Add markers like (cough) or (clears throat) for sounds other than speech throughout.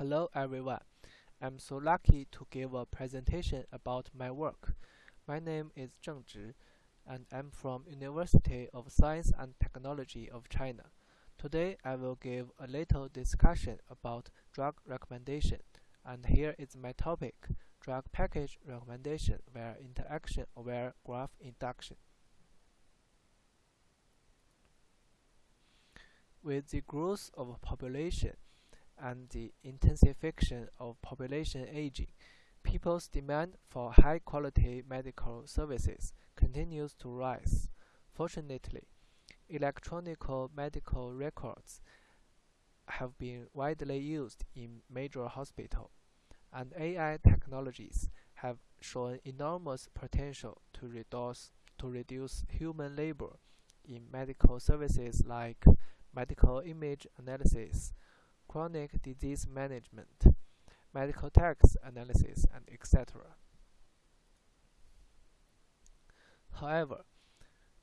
Hello everyone. I'm so lucky to give a presentation about my work. My name is Zheng Zhi, and I'm from University of Science and Technology of China. Today I will give a little discussion about drug recommendation, and here is my topic, drug package recommendation via interaction-aware graph induction. With the growth of population, and the intensification of population aging, people's demand for high-quality medical services continues to rise. Fortunately, electronic medical records have been widely used in major hospitals, and AI technologies have shown enormous potential to reduce, to reduce human labor in medical services like medical image analysis, chronic disease management, medical text analysis, and etc. However,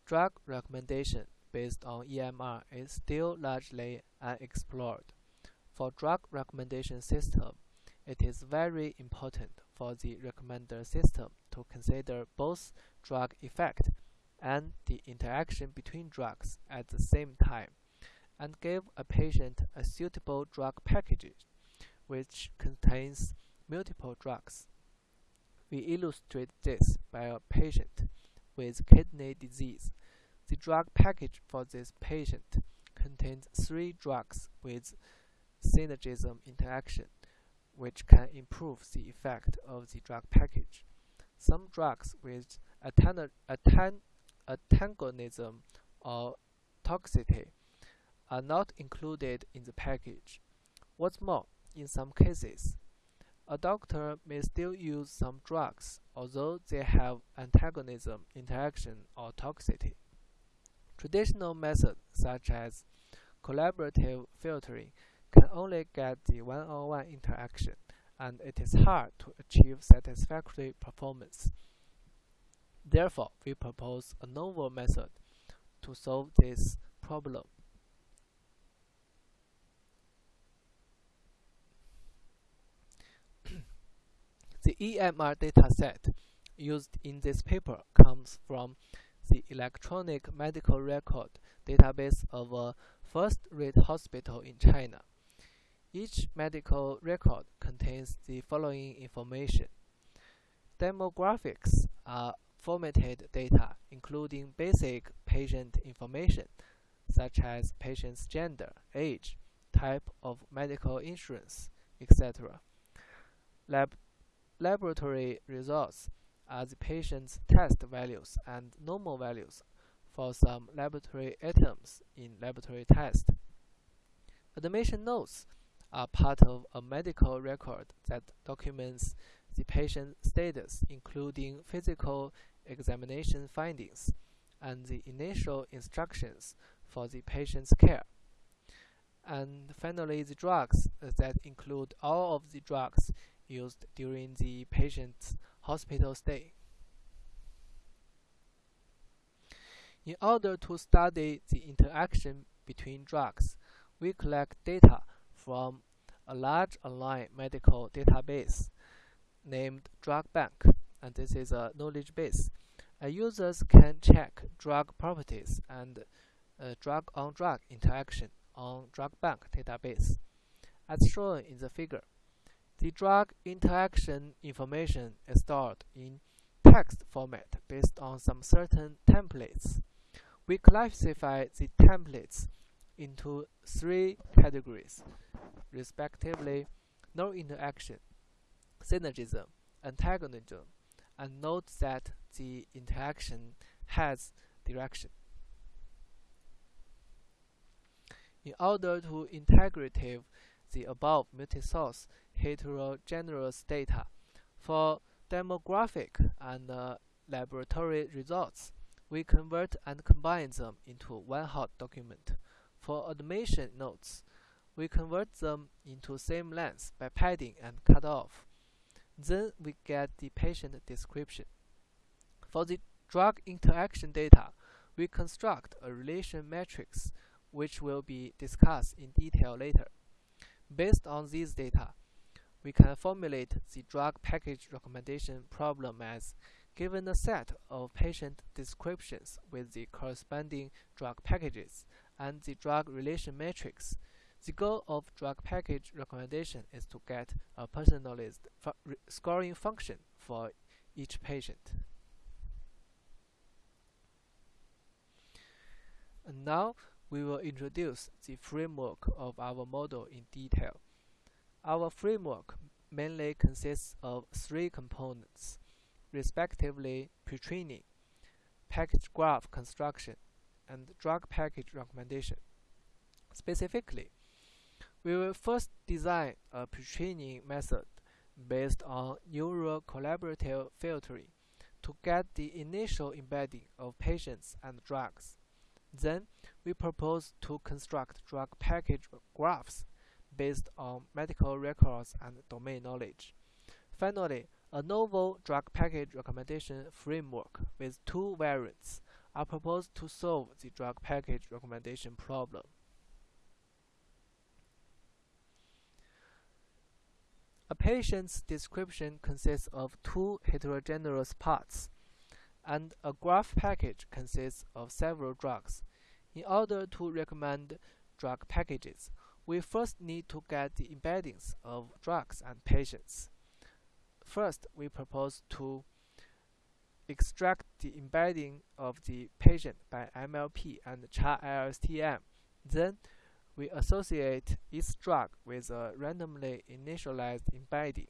drug recommendation based on EMR is still largely unexplored. For drug recommendation system, it is very important for the recommender system to consider both drug effect and the interaction between drugs at the same time and give a patient a suitable drug package which contains multiple drugs. We illustrate this by a patient with kidney disease. The drug package for this patient contains three drugs with synergism interaction, which can improve the effect of the drug package. Some drugs with antagonism or toxicity are not included in the package. What's more, in some cases, a doctor may still use some drugs although they have antagonism, interaction, or toxicity. Traditional methods such as collaborative filtering can only get the one-on-one -on -one interaction, and it is hard to achieve satisfactory performance. Therefore, we propose a novel method to solve this problem. EMR dataset used in this paper comes from the Electronic Medical Record database of a first-rate hospital in China. Each medical record contains the following information. Demographics are formatted data including basic patient information such as patient's gender, age, type of medical insurance, etc. Lab Laboratory results are the patient's test values and normal values for some laboratory items in laboratory test. Admission notes are part of a medical record that documents the patient's status including physical examination findings and the initial instructions for the patient's care. And finally, the drugs that include all of the drugs used during the patient's hospital stay. In order to study the interaction between drugs, we collect data from a large online medical database named Drug Bank, and this is a knowledge base. Uh, users can check drug properties and uh, drug-on-drug -drug interaction on Drug Bank database, as shown in the figure. The drug interaction information is stored in text format based on some certain templates. We classify the templates into three categories, respectively no interaction, synergism, antagonism, and note that the interaction has direction. In order to integrative the above multi-source heterogeneous data. For demographic and uh, laboratory results, we convert and combine them into one hot document. For admission notes, we convert them into same length by padding and cut off. Then we get the patient description. For the drug interaction data, we construct a relation matrix which will be discussed in detail later. Based on these data, we can formulate the drug package recommendation problem as given a set of patient descriptions with the corresponding drug packages and the drug relation matrix. The goal of drug package recommendation is to get a personalized fu scoring function for each patient. And now we will introduce the framework of our model in detail. Our framework mainly consists of three components, respectively pre-training, package graph construction, and drug package recommendation. Specifically, we will first design a pre-training method based on neural collaborative filtering to get the initial embedding of patients and drugs. Then, we propose to construct drug package graphs based on medical records and domain knowledge. Finally, a novel drug package recommendation framework with two variants are proposed to solve the drug package recommendation problem. A patient's description consists of two heterogeneous parts, and a graph package consists of several drugs. In order to recommend drug packages, we first need to get the embeddings of drugs and patients. First, we propose to extract the embedding of the patient by MLP and CHA-LSTM. Then, we associate each drug with a randomly initialized embedding.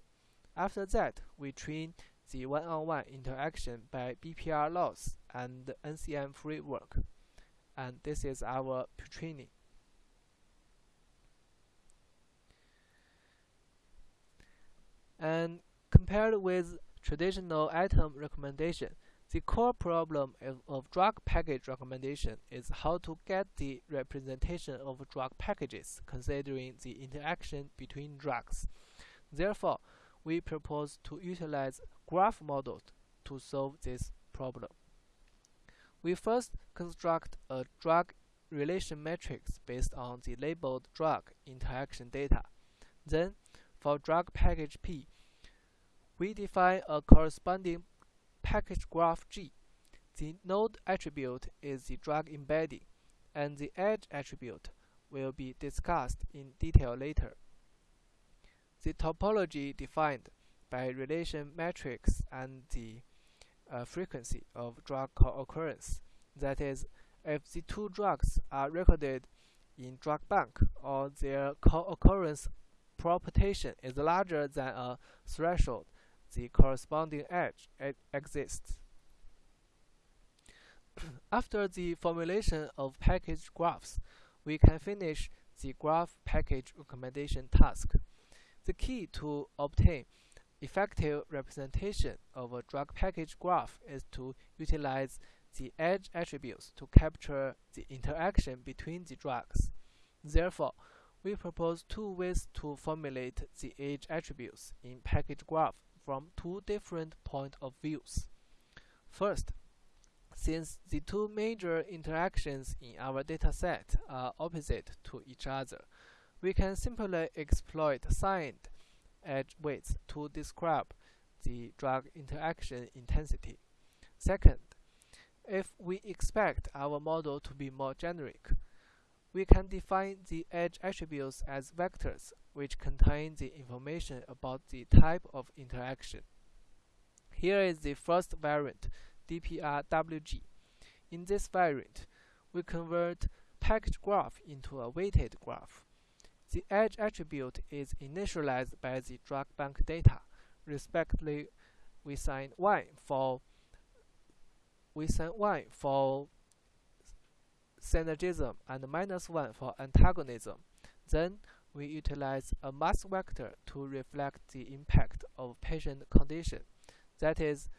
After that, we train the one-on-one -on -one interaction by BPR loss and NCF framework. And this is our pre-training. And compared with traditional item recommendation, the core problem of drug package recommendation is how to get the representation of drug packages considering the interaction between drugs. Therefore, we propose to utilize graph models to solve this problem. We first construct a drug relation matrix based on the labeled drug interaction data. Then, for drug package P, we define a corresponding package graph G. The node attribute is the drug embedding, and the edge attribute will be discussed in detail later. The topology defined by relation matrix and the uh, frequency of drug co-occurrence. That is, if the two drugs are recorded in drug bank or their co-occurrence propagation is larger than a threshold, the corresponding edge exists. (clears throat) After the formulation of package graphs, we can finish the graph package recommendation task. The key to obtain effective representation of a drug package graph is to utilize the edge attributes to capture the interaction between the drugs. Therefore, we propose two ways to formulate the edge attributes in package graph from two different point of views. First, since the two major interactions in our dataset are opposite to each other, we can simply exploit signed edge weights to describe the drug interaction intensity. Second, if we expect our model to be more generic, we can define the edge attributes as vectors which contain the information about the type of interaction. Here is the first variant, DPRWG. In this variant, we convert package graph into a weighted graph. The edge attribute is initialized by the drug bank data. Respectively, we sign 1 for we sign 1 for synergism and minus 1 for antagonism. Then we utilize a mask vector to reflect the impact of patient condition. That is,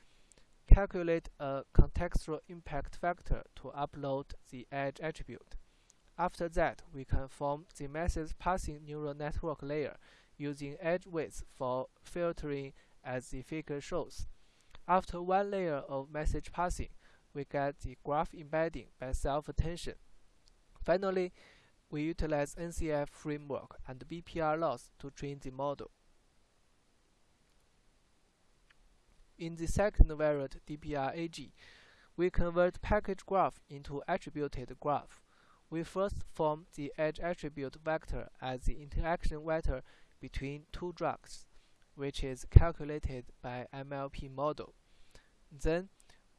calculate a contextual impact factor to upload the edge attribute. After that, we can form the message passing neural network layer using edge weights for filtering as the figure shows. After one layer of message passing, we get the graph embedding by self-attention. Finally, we utilize NCF framework and BPR loss to train the model. In the second variant DPR-AG, we convert package graph into attributed graph. We first form the edge attribute vector as the interaction vector between two drugs, which is calculated by MLP model. Then,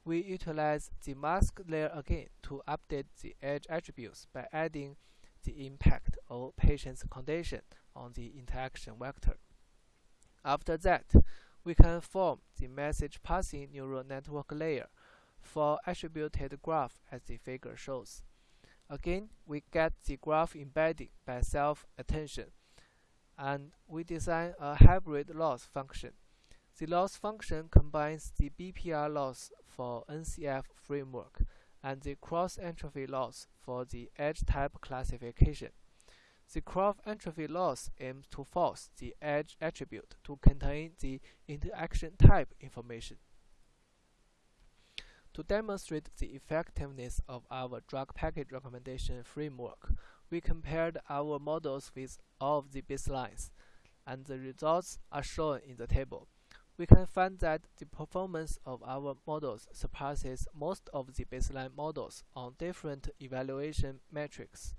we utilize the mask layer again to update the edge attributes by adding the impact of patient's condition on the interaction vector. After that, we can form the message passing neural network layer for attributed graph as the figure shows. Again, we get the graph embedding by self-attention, and we design a hybrid loss function. The loss function combines the BPR loss for NCF framework and the cross-entropy loss for the edge type classification. The cross-entropy loss aims to force the edge attribute to contain the interaction type information. To demonstrate the effectiveness of our drug package recommendation framework, we compared our models with all of the baselines, and the results are shown in the table. We can find that the performance of our models surpasses most of the baseline models on different evaluation metrics.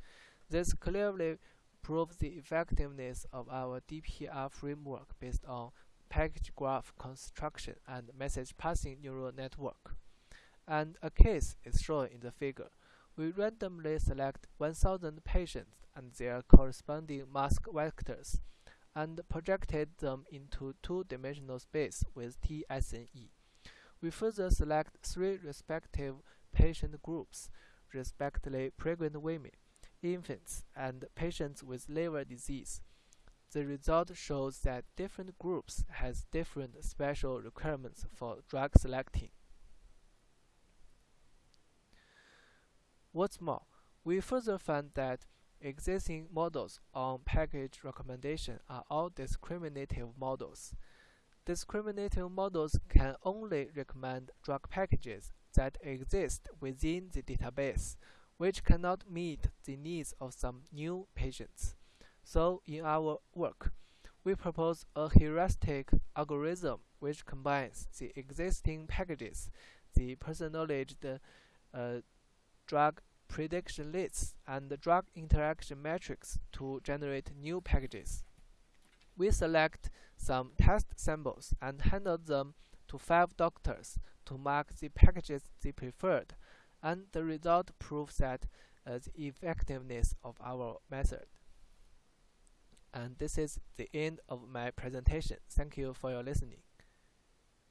This clearly proves the effectiveness of our DPR framework based on package graph construction and message passing neural network and a case is shown in the figure. We randomly select 1000 patients and their corresponding mask vectors and projected them into two-dimensional space with TSNE. We further select three respective patient groups, respectively pregnant women, infants, and patients with liver disease. The result shows that different groups has different special requirements for drug selecting. What's more, we further found that existing models on package recommendation are all discriminative models. Discriminative models can only recommend drug packages that exist within the database, which cannot meet the needs of some new patients. So, in our work, we propose a heuristic algorithm which combines the existing packages, the personalized uh, drug prediction lists and drug interaction metrics to generate new packages. We select some test samples and handle them to five doctors to mark the packages they preferred, and the result proves that uh, the effectiveness of our method. And this is the end of my presentation. Thank you for your listening.